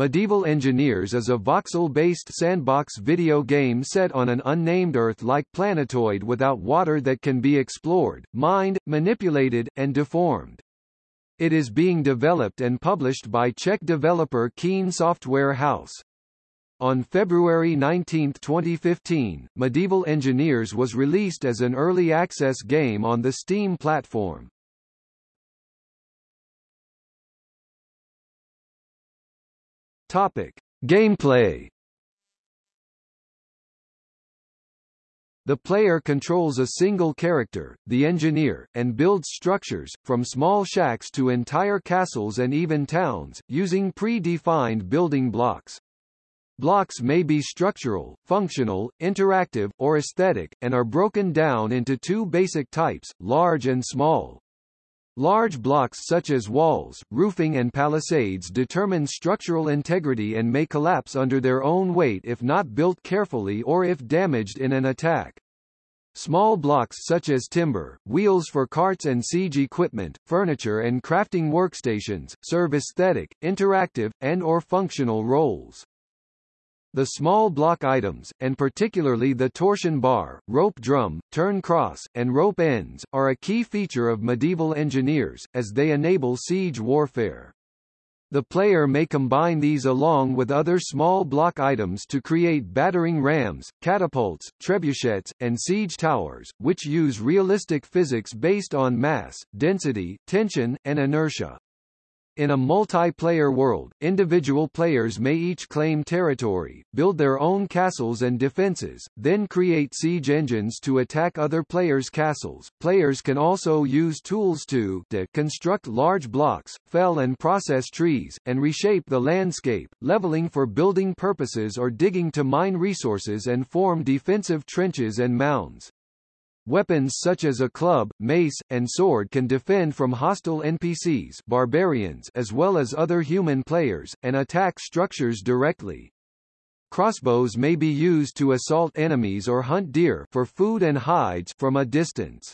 Medieval Engineers is a voxel-based sandbox video game set on an unnamed Earth-like planetoid without water that can be explored, mined, manipulated, and deformed. It is being developed and published by Czech developer Keen Software House. On February 19, 2015, Medieval Engineers was released as an early access game on the Steam platform. Topic: Gameplay. The player controls a single character, the engineer, and builds structures, from small shacks to entire castles and even towns, using pre-defined building blocks. Blocks may be structural, functional, interactive, or aesthetic, and are broken down into two basic types, large and small. Large blocks such as walls, roofing and palisades determine structural integrity and may collapse under their own weight if not built carefully or if damaged in an attack. Small blocks such as timber, wheels for carts and siege equipment, furniture and crafting workstations, serve aesthetic, interactive, and or functional roles. The small block items, and particularly the torsion bar, rope drum, turn cross, and rope ends, are a key feature of medieval engineers, as they enable siege warfare. The player may combine these along with other small block items to create battering rams, catapults, trebuchets, and siege towers, which use realistic physics based on mass, density, tension, and inertia. In a multiplayer world, individual players may each claim territory, build their own castles and defenses, then create siege engines to attack other players' castles. Players can also use tools to construct large blocks, fell and process trees, and reshape the landscape, leveling for building purposes or digging to mine resources and form defensive trenches and mounds. Weapons such as a club, mace, and sword can defend from hostile NPCs barbarians as well as other human players, and attack structures directly. Crossbows may be used to assault enemies or hunt deer for food and hides from a distance.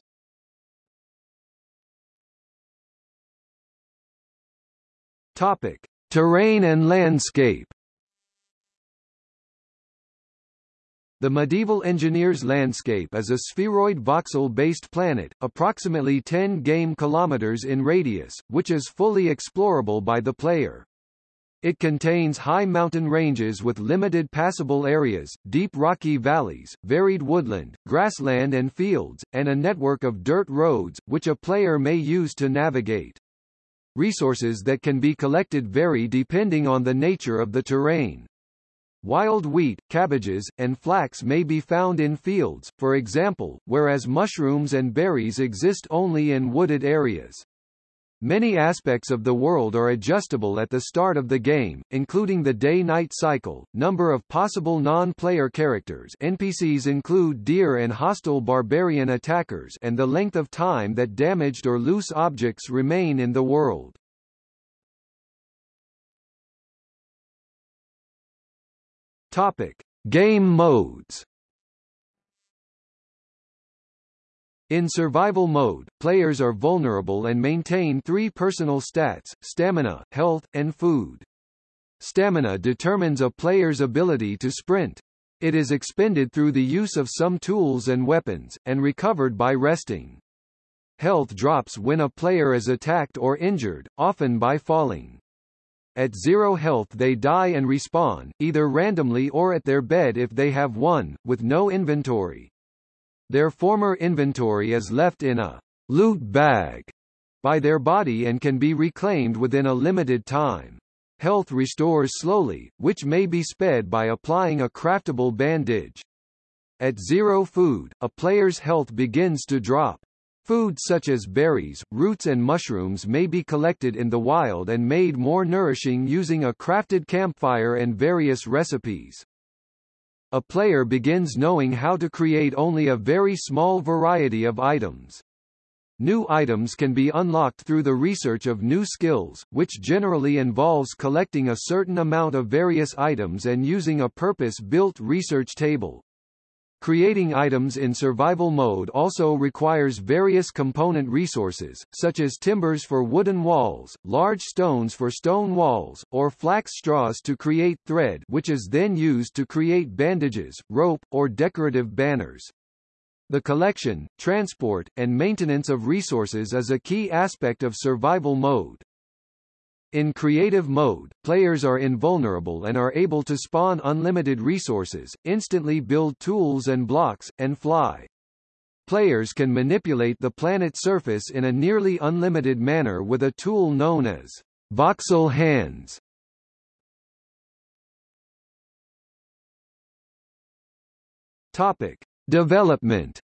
Topic: Terrain and landscape. The medieval engineer's landscape is a spheroid voxel-based planet, approximately 10 game kilometers in radius, which is fully explorable by the player. It contains high mountain ranges with limited passable areas, deep rocky valleys, varied woodland, grassland and fields, and a network of dirt roads, which a player may use to navigate. Resources that can be collected vary depending on the nature of the terrain. Wild wheat, cabbages, and flax may be found in fields, for example, whereas mushrooms and berries exist only in wooded areas. Many aspects of the world are adjustable at the start of the game, including the day-night cycle, number of possible non-player characters NPCs include deer and hostile barbarian attackers and the length of time that damaged or loose objects remain in the world. Topic: Game modes. In survival mode, players are vulnerable and maintain three personal stats, stamina, health, and food. Stamina determines a player's ability to sprint. It is expended through the use of some tools and weapons, and recovered by resting. Health drops when a player is attacked or injured, often by falling. At zero health they die and respawn, either randomly or at their bed if they have one, with no inventory. Their former inventory is left in a loot bag by their body and can be reclaimed within a limited time. Health restores slowly, which may be sped by applying a craftable bandage. At zero food, a player's health begins to drop. Food such as berries, roots and mushrooms may be collected in the wild and made more nourishing using a crafted campfire and various recipes. A player begins knowing how to create only a very small variety of items. New items can be unlocked through the research of new skills, which generally involves collecting a certain amount of various items and using a purpose-built research table. Creating items in survival mode also requires various component resources, such as timbers for wooden walls, large stones for stone walls, or flax straws to create thread which is then used to create bandages, rope, or decorative banners. The collection, transport, and maintenance of resources is a key aspect of survival mode. In creative mode, players are invulnerable and are able to spawn unlimited resources, instantly build tools and blocks, and fly. Players can manipulate the planet's surface in a nearly unlimited manner with a tool known as voxel hands. Topic: Development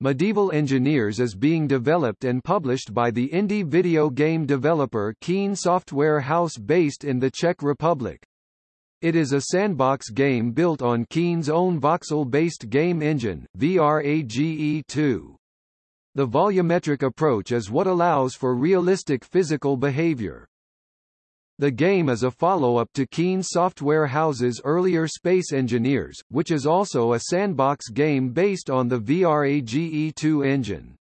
Medieval Engineers is being developed and published by the indie video game developer Keen Software House based in the Czech Republic. It is a sandbox game built on Keen's own voxel-based game engine, VRAGE2. The volumetric approach is what allows for realistic physical behavior. The game is a follow-up to Keen Software House's earlier Space Engineers, which is also a sandbox game based on the VRAGE2 engine.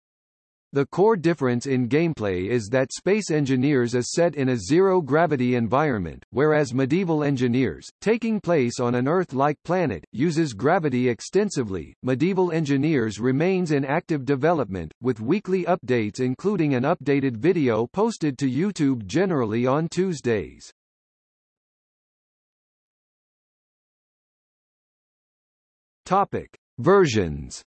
The core difference in gameplay is that Space Engineers is set in a zero-gravity environment, whereas Medieval Engineers, taking place on an Earth-like planet, uses gravity extensively. Medieval Engineers remains in active development, with weekly updates including an updated video posted to YouTube generally on Tuesdays. Topic. Versions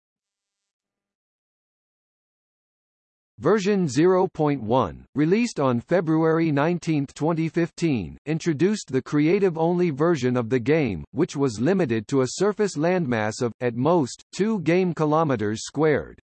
Version 0.1, released on February 19, 2015, introduced the creative-only version of the game, which was limited to a surface landmass of, at most, 2 game kilometers squared.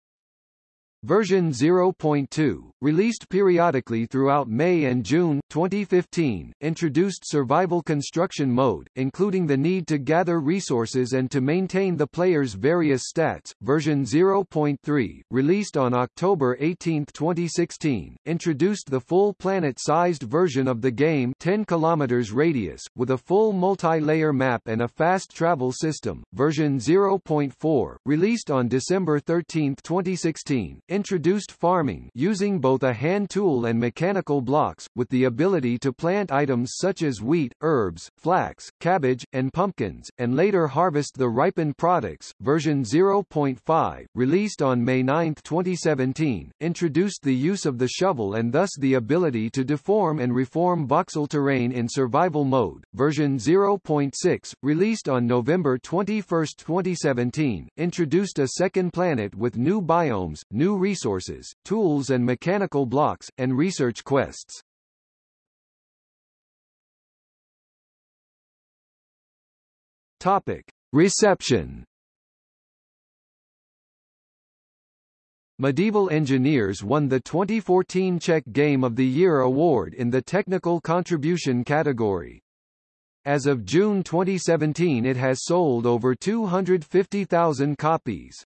Version 0.2, released periodically throughout May and June 2015, introduced survival construction mode, including the need to gather resources and to maintain the player's various stats. Version 0.3, released on October 18, 2016, introduced the full planet-sized version of the game 10 km radius, with a full multi-layer map and a fast travel system. Version 0.4, released on December 13, 2016, introduced farming using both a hand tool and mechanical blocks, with the ability to plant items such as wheat, herbs, flax, cabbage, and pumpkins, and later harvest the ripened products. Version 0.5, released on May 9, 2017, introduced the use of the shovel and thus the ability to deform and reform voxel terrain in survival mode. Version 0.6, released on November 21, 2017, introduced a second planet with new biomes, new resources, tools and mechanical blocks, and research quests. Topic. Reception Medieval Engineers won the 2014 Czech Game of the Year award in the Technical Contribution category. As of June 2017 it has sold over 250,000 copies.